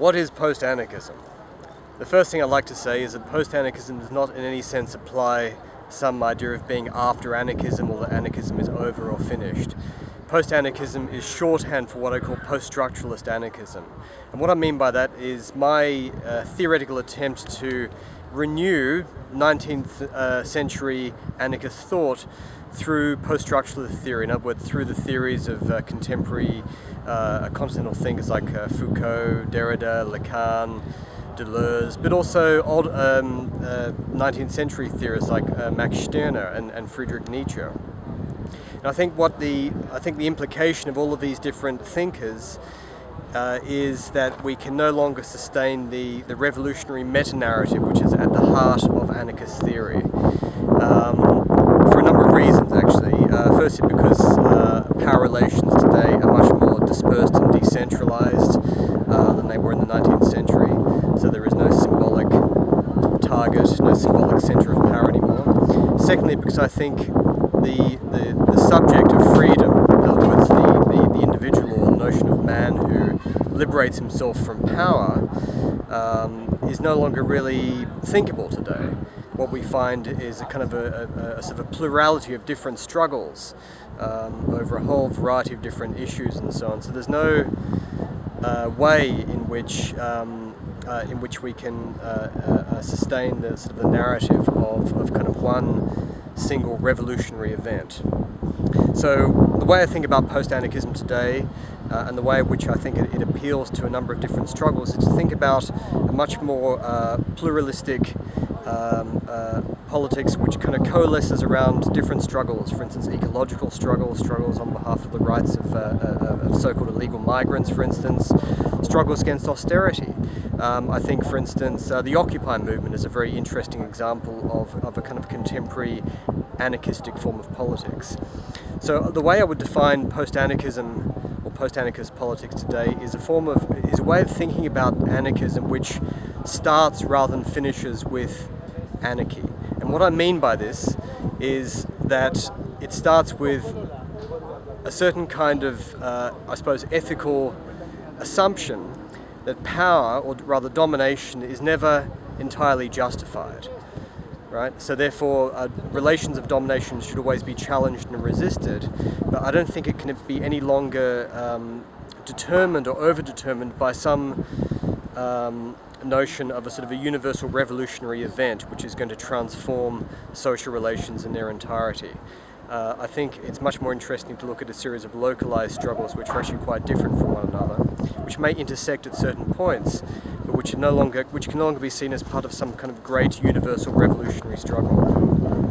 What is post-anarchism? The first thing I'd like to say is that post-anarchism does not in any sense apply some idea of being after anarchism or that anarchism is over or finished. Post-anarchism is shorthand for what I call post-structuralist anarchism. And what I mean by that is my uh, theoretical attempt to renew 19th uh, century anarchist thought through post-structuralist theory, in other words, through the theories of uh, contemporary uh, continental thinkers like uh, Foucault, Derrida, Lacan, Deleuze, but also old um, 19th uh, century theorists like uh, Max Stirner and, and Friedrich Nietzsche. And I think what the I think the implication of all of these different thinkers uh, is that we can no longer sustain the, the revolutionary meta-narrative which is at the heart of anarchist theory. Um, for a number of reasons actually. Uh, firstly because uh, power relations today are much more dispersed and decentralized uh, than they were in the 19th century. So there is no symbolic target, no symbolic center of power anymore. Secondly because I think the, the, the subject of freedom, in other words the, the, the individual notion of man who liberates himself from power um, is no longer really thinkable today. What we find is a kind of a, a, a sort of a plurality of different struggles um, over a whole variety of different issues and so on. So there's no uh, way in which um, uh, in which we can uh, uh sustain the sort of the narrative of, of kind of one single revolutionary event. So the way I think about post-anarchism today uh, and the way in which I think it, it, appeals to a number of different struggles is to think about a much more uh, pluralistic um, uh, politics which kind of coalesces around different struggles, for instance ecological struggles, struggles on behalf of the rights of, uh, uh, of so-called illegal migrants for instance, struggles against austerity. Um, I think for instance uh, the Occupy movement is a very interesting example of, of a kind of contemporary anarchistic form of politics. So the way I would define post-anarchism or post-anarchist politics today is a form of, is a way of thinking about anarchism which starts rather than finishes with anarchy. And what I mean by this is that it starts with a certain kind of, uh, I suppose, ethical assumption that power, or rather domination, is never entirely justified right? So therefore, uh, relations of domination should always be challenged and resisted, but I don't think it can be any longer um, determined or over-determined by some um, notion of a sort of a universal revolutionary event which is going to transform social relations in their entirety. Uh, I think it's much more interesting to look at a series of localized struggles which are actually quite different from one another, which may intersect at certain points, which, no longer, which can no longer be seen as part of some kind of great universal revolutionary struggle.